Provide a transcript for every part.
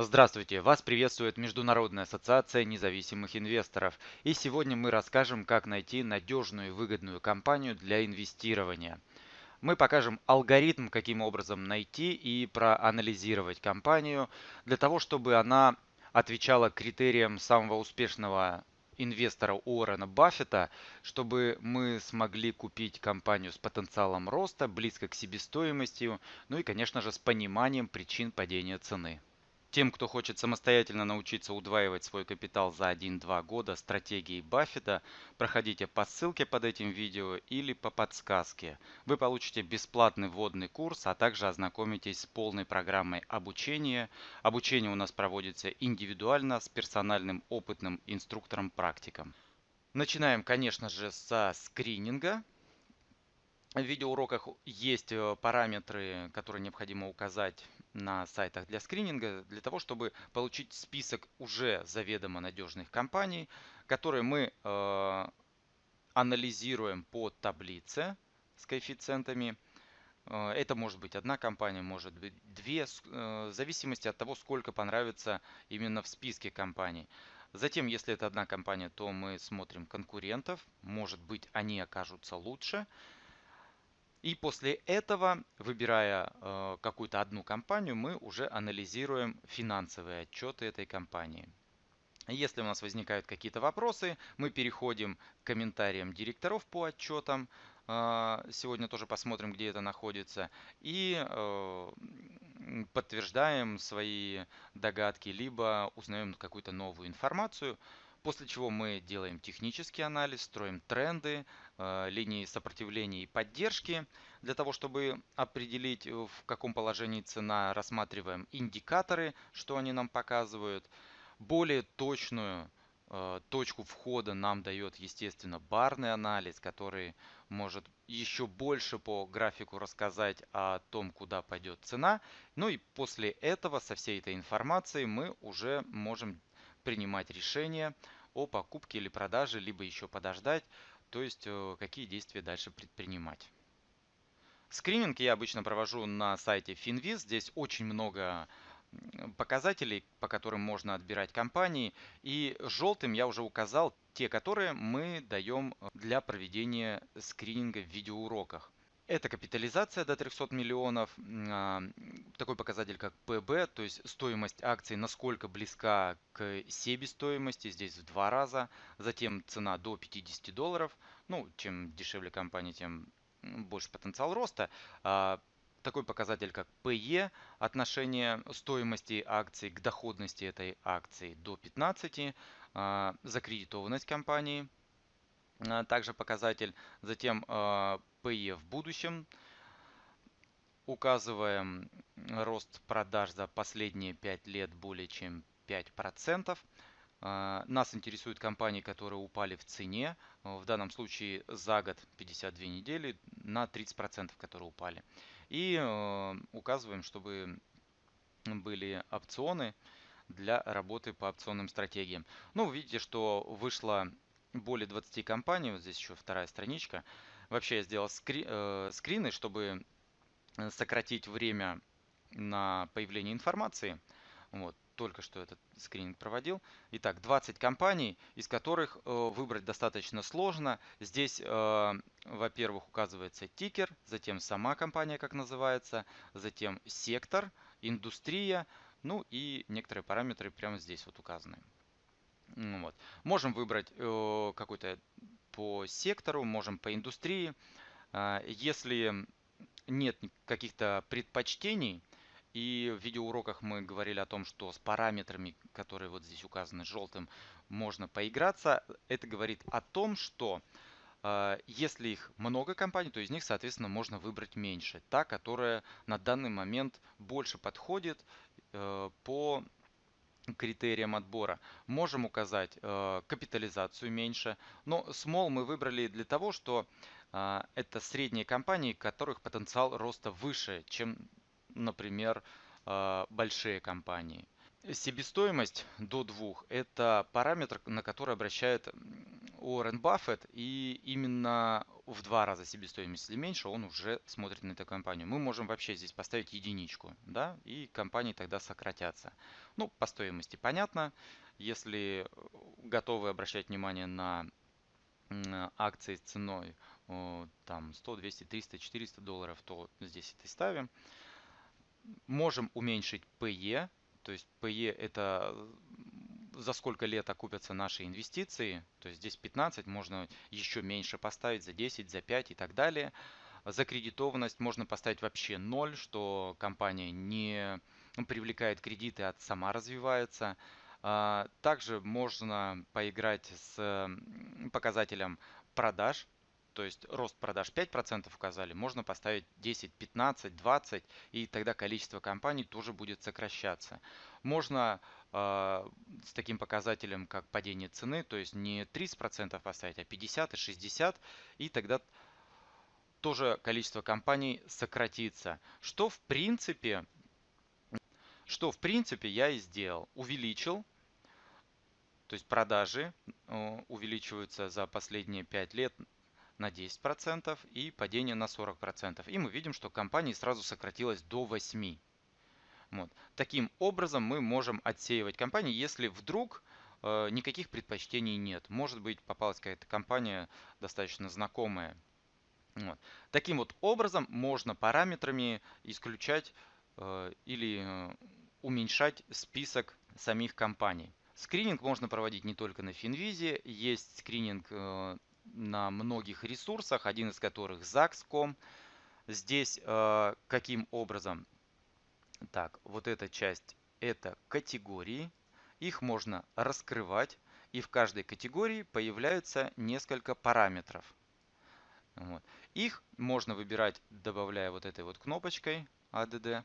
Здравствуйте! Вас приветствует Международная ассоциация независимых инвесторов. И сегодня мы расскажем, как найти надежную и выгодную компанию для инвестирования. Мы покажем алгоритм, каким образом найти и проанализировать компанию, для того, чтобы она отвечала критериям самого успешного инвестора Уоррена Баффета, чтобы мы смогли купить компанию с потенциалом роста, близко к себестоимости, ну и, конечно же, с пониманием причин падения цены. Тем, кто хочет самостоятельно научиться удваивать свой капитал за 1-2 года стратегией Баффета, проходите по ссылке под этим видео или по подсказке. Вы получите бесплатный вводный курс, а также ознакомитесь с полной программой обучения. Обучение у нас проводится индивидуально с персональным опытным инструктором-практиком. Начинаем, конечно же, со скрининга. В видеоуроках есть э, параметры, которые необходимо указать на сайтах для скрининга, для того, чтобы получить список уже заведомо надежных компаний, которые мы э, анализируем по таблице с коэффициентами. Э, это может быть одна компания, может быть две, в зависимости от того, сколько понравится именно в списке компаний. Затем, если это одна компания, то мы смотрим конкурентов. Может быть, они окажутся лучше. И после этого, выбирая э, какую-то одну компанию, мы уже анализируем финансовые отчеты этой компании. Если у нас возникают какие-то вопросы, мы переходим к комментариям директоров по отчетам. Э, сегодня тоже посмотрим, где это находится. И э, подтверждаем свои догадки, либо узнаем какую-то новую информацию. После чего мы делаем технический анализ, строим тренды, э, линии сопротивления и поддержки. Для того, чтобы определить, э, в каком положении цена, рассматриваем индикаторы, что они нам показывают. Более точную э, точку входа нам дает, естественно, барный анализ, который может еще больше по графику рассказать о том, куда пойдет цена. Ну и после этого, со всей этой информацией, мы уже можем принимать решение о покупке или продаже, либо еще подождать, то есть э, какие действия дальше предпринимать. Скрининг я обычно провожу на сайте Finviz. Здесь очень много показателей, по которым можно отбирать компании. И желтым я уже указал те, которые мы даем для проведения скрининга в видеоуроках. Это капитализация до 300 миллионов, а, такой показатель как ПБ, то есть стоимость акций насколько близка к себестоимости, здесь в два раза. Затем цена до 50 долларов, ну чем дешевле компания, тем больше потенциал роста. А, такой показатель как PE, отношение стоимости акций к доходности этой акции до 15, а, закредитованность компании, также показатель. Затем PE в будущем. Указываем рост продаж за последние 5 лет более чем 5%. А, нас интересуют компании, которые упали в цене. В данном случае за год 52 недели на 30%, которые упали. И э, указываем, чтобы были опционы для работы по опционным стратегиям. Ну, вы видите, что вышло более 20 компаний. Вот здесь еще вторая страничка. Вообще я сделал скри, э, скрины, чтобы э, сократить время на появление информации. Вот, только что этот скрининг проводил. Итак, 20 компаний, из которых э, выбрать достаточно сложно. Здесь, э, во-первых, указывается тикер, затем сама компания, как называется, затем сектор, индустрия, ну и некоторые параметры прямо здесь вот указаны. Вот. Можем выбрать э, какой-то по сектору, можем по индустрии. А, если нет каких-то предпочтений, и в видеоуроках мы говорили о том, что с параметрами, которые вот здесь указаны желтым, можно поиграться. Это говорит о том, что э, если их много компаний, то из них, соответственно, можно выбрать меньше. Та, которая на данный момент больше подходит э, по критериям отбора. Можем указать э, капитализацию меньше, но small мы выбрали для того, что э, это средние компании, которых потенциал роста выше, чем, например, э, большие компании. Себестоимость до 2 – это параметр, на который обращает Уоррен Баффет, и именно в два раза себестоимость или меньше, он уже смотрит на эту компанию. Мы можем вообще здесь поставить единичку, да, и компании тогда сократятся. Ну, по стоимости понятно. Если готовы обращать внимание на акции с ценой там 100, 200, 300, 400 долларов, то здесь это ставим. Можем уменьшить PE, то есть PE это за сколько лет окупятся наши инвестиции. То есть здесь 15, можно еще меньше поставить, за 10, за 5 и так далее. За кредитованность можно поставить вообще 0, что компания не привлекает кредиты, а сама развивается. А, также можно поиграть с показателем продаж, то есть рост продаж 5% указали, можно поставить 10, 15, 20, и тогда количество компаний тоже будет сокращаться. Можно э, с таким показателем, как падение цены, то есть не 30% поставить, а 50 и 60, и тогда тоже количество компаний сократится. Что в принципе, что в принципе я и сделал. Увеличил то есть продажи э, увеличиваются за последние 5 лет на 10% и падение на 40%. И мы видим, что компания сразу сократилась до 8%. Вот. Таким образом мы можем отсеивать компании, если вдруг э, никаких предпочтений нет. Может быть попалась какая-то компания достаточно знакомая. Вот. Таким вот образом можно параметрами исключать э, или э, уменьшать список самих компаний. Скрининг можно проводить не только на Финвизе, есть скрининг э, на многих ресурсах, один из которых Zax.com. Здесь э, каким образом? Так, вот эта часть это категории. Их можно раскрывать, и в каждой категории появляются несколько параметров. Вот. Их можно выбирать, добавляя вот этой вот кнопочкой ADD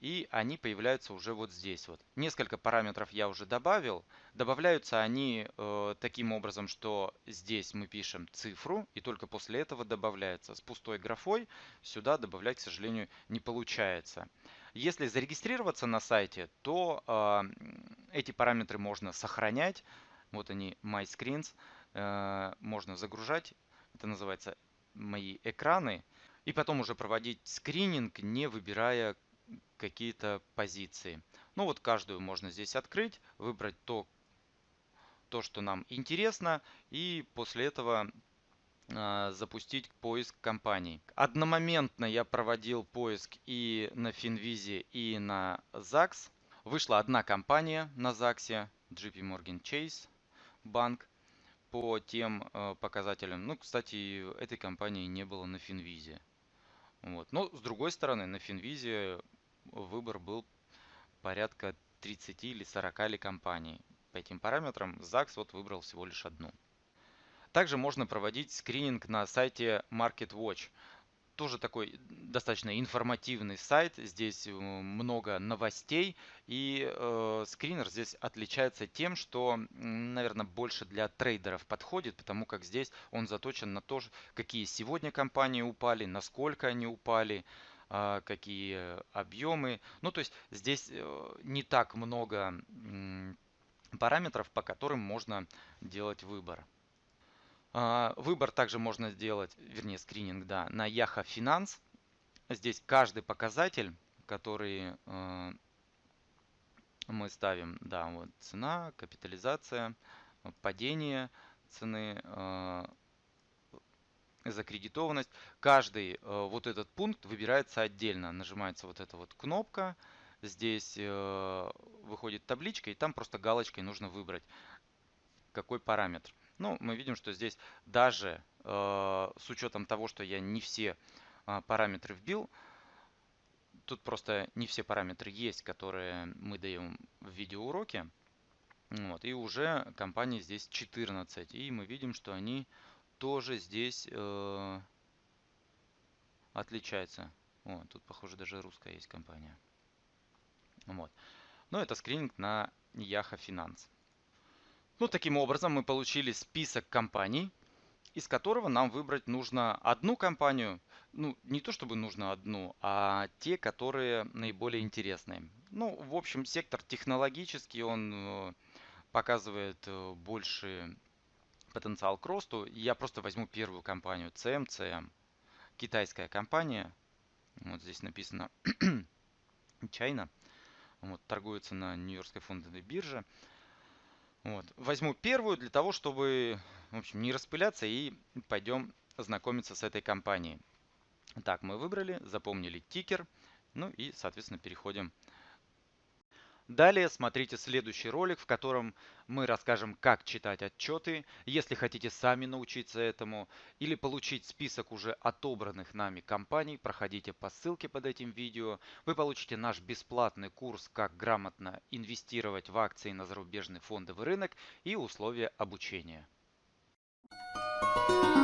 и они появляются уже вот здесь вот. Несколько параметров я уже добавил. Добавляются они э, таким образом, что здесь мы пишем цифру, и только после этого добавляется. С пустой графой сюда добавлять, к сожалению, не получается. Если зарегистрироваться на сайте, то э, эти параметры можно сохранять. Вот они, My Screens. Э, можно загружать. Это называется мои экраны. И потом уже проводить скрининг, не выбирая какие-то позиции. Ну вот каждую можно здесь открыть, выбрать то, то что нам интересно, и после этого запустить поиск компаний. Одномоментно я проводил поиск и на Финвизе, и на ЗАГС. Вышла одна компания на ЗАГСе, JP Morgan Chase банк, по тем э, показателям. Ну, кстати, этой компании не было на Финвизе. Вот. Но с другой стороны, на Финвизе выбор был порядка 30 или 40 ли компаний. По этим параметрам ЗАГС вот выбрал всего лишь одну. Также можно проводить скрининг на сайте MarketWatch. Тоже такой достаточно информативный сайт. Здесь э, много новостей. И э, скринер здесь отличается тем, что, наверное, больше для трейдеров подходит, потому как здесь он заточен на то, какие сегодня компании упали, насколько они упали, а, какие объемы. Ну, то есть здесь э, не так много параметров, по которым можно делать выбор. А, выбор также можно сделать, вернее скрининг, да, на Yaha Finance. Здесь каждый показатель, который э, мы ставим, да, вот цена, капитализация, падение цены, э, закредитованность. Каждый э, вот этот пункт выбирается отдельно. Нажимается вот эта вот кнопка. Здесь выходит табличка, и там просто галочкой нужно выбрать, какой параметр. Ну, мы видим, что здесь даже э, с учетом того, что я не все параметры вбил, тут просто не все параметры есть, которые мы даем в видеоуроке. Вот, и уже компании здесь 14. И мы видим, что они тоже здесь э, отличается. О, тут, похоже, даже русская есть компания. Вот. Но это скрининг на Яха Finance. Ну, таким образом мы получили список компаний, из которого нам выбрать нужно одну компанию. Ну, не то чтобы нужно одну, а те, которые наиболее интересные. Ну, в общем, сектор технологический, он э, показывает э, больше потенциал к росту. Я просто возьму первую компанию CMCM. Китайская компания. Вот здесь написано China. Вот, торгуется на Нью-Йоркской фондовой бирже. Вот. Возьму первую для того, чтобы в общем, не распыляться и пойдем знакомиться с этой компанией. Так, мы выбрали, запомнили тикер. Ну и, соответственно, переходим Далее смотрите следующий ролик, в котором мы расскажем, как читать отчеты. Если хотите сами научиться этому или получить список уже отобранных нами компаний, проходите по ссылке под этим видео. Вы получите наш бесплатный курс «Как грамотно инвестировать в акции на зарубежный фондовый рынок» и условия обучения. Thank you